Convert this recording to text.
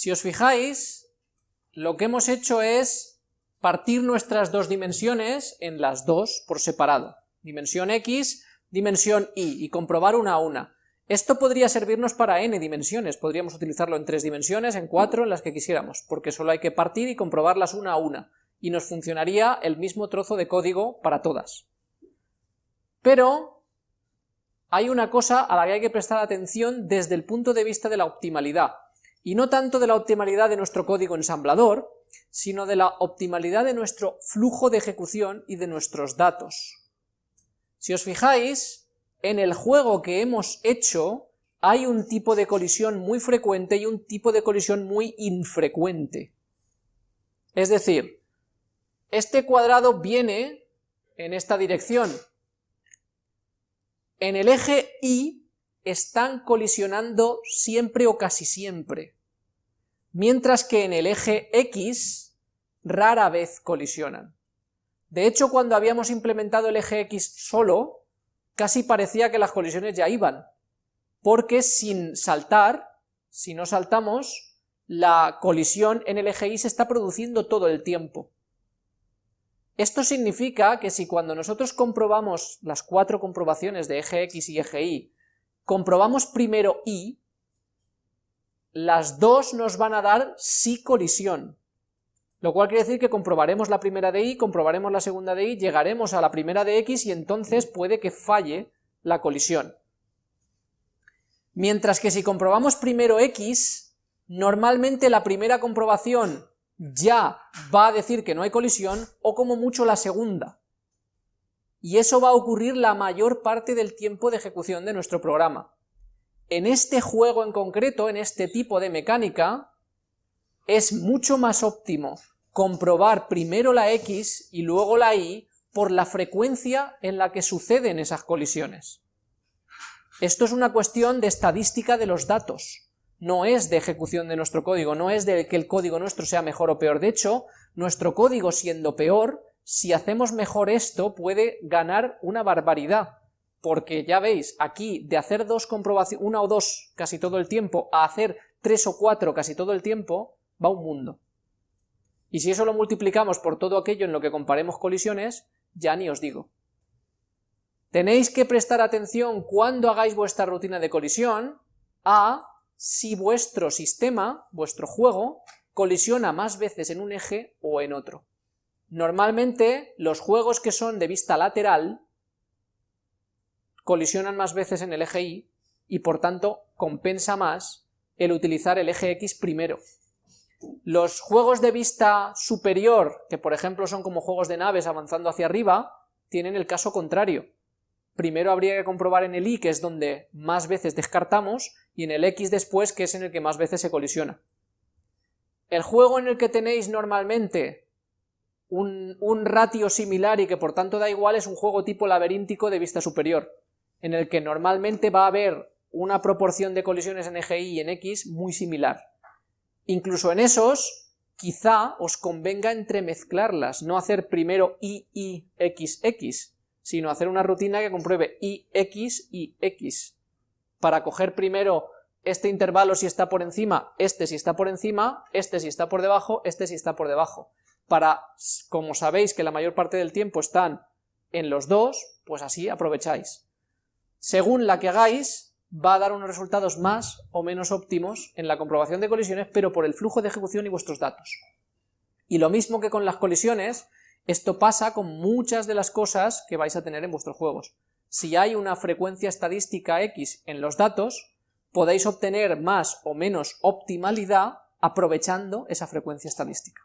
Si os fijáis, lo que hemos hecho es partir nuestras dos dimensiones en las dos por separado, dimensión x, dimensión y, y comprobar una a una. Esto podría servirnos para n dimensiones, podríamos utilizarlo en tres dimensiones, en cuatro, en las que quisiéramos, porque solo hay que partir y comprobarlas una a una, y nos funcionaría el mismo trozo de código para todas. Pero hay una cosa a la que hay que prestar atención desde el punto de vista de la optimalidad, y no tanto de la optimalidad de nuestro código ensamblador, sino de la optimalidad de nuestro flujo de ejecución y de nuestros datos. Si os fijáis, en el juego que hemos hecho hay un tipo de colisión muy frecuente y un tipo de colisión muy infrecuente. Es decir, este cuadrado viene en esta dirección. En el eje Y están colisionando siempre o casi siempre, mientras que en el eje X rara vez colisionan. De hecho, cuando habíamos implementado el eje X solo, casi parecía que las colisiones ya iban, porque sin saltar, si no saltamos, la colisión en el eje Y se está produciendo todo el tiempo. Esto significa que si cuando nosotros comprobamos las cuatro comprobaciones de eje X y eje Y comprobamos primero y, las dos nos van a dar sí colisión, lo cual quiere decir que comprobaremos la primera de y, comprobaremos la segunda de y, llegaremos a la primera de x y entonces puede que falle la colisión. Mientras que si comprobamos primero x, normalmente la primera comprobación ya va a decir que no hay colisión, o como mucho la segunda y eso va a ocurrir la mayor parte del tiempo de ejecución de nuestro programa. En este juego en concreto, en este tipo de mecánica, es mucho más óptimo comprobar primero la X y luego la Y por la frecuencia en la que suceden esas colisiones. Esto es una cuestión de estadística de los datos, no es de ejecución de nuestro código, no es de que el código nuestro sea mejor o peor, de hecho, nuestro código siendo peor si hacemos mejor esto puede ganar una barbaridad, porque ya veis, aquí de hacer dos comprobaciones, una o dos casi todo el tiempo, a hacer tres o cuatro casi todo el tiempo, va un mundo. Y si eso lo multiplicamos por todo aquello en lo que comparemos colisiones, ya ni os digo. Tenéis que prestar atención cuando hagáis vuestra rutina de colisión a si vuestro sistema, vuestro juego, colisiona más veces en un eje o en otro. Normalmente los juegos que son de vista lateral colisionan más veces en el eje Y y por tanto compensa más el utilizar el eje X primero. Los juegos de vista superior, que por ejemplo son como juegos de naves avanzando hacia arriba, tienen el caso contrario. Primero habría que comprobar en el Y, que es donde más veces descartamos, y en el X después, que es en el que más veces se colisiona. El juego en el que tenéis normalmente un, ratio similar y que por tanto da igual es un juego tipo laberíntico de vista superior, en el que normalmente va a haber una proporción de colisiones en eje Y y en X muy similar. Incluso en esos, quizá os convenga entremezclarlas, no hacer primero Y, Y, X, X, sino hacer una rutina que compruebe Y, X y X, para coger primero este intervalo si está por encima, este si está por encima, este si está por debajo, este si está por debajo para, como sabéis que la mayor parte del tiempo están en los dos, pues así aprovecháis. Según la que hagáis, va a dar unos resultados más o menos óptimos en la comprobación de colisiones, pero por el flujo de ejecución y vuestros datos. Y lo mismo que con las colisiones, esto pasa con muchas de las cosas que vais a tener en vuestros juegos. Si hay una frecuencia estadística X en los datos, podéis obtener más o menos optimalidad aprovechando esa frecuencia estadística.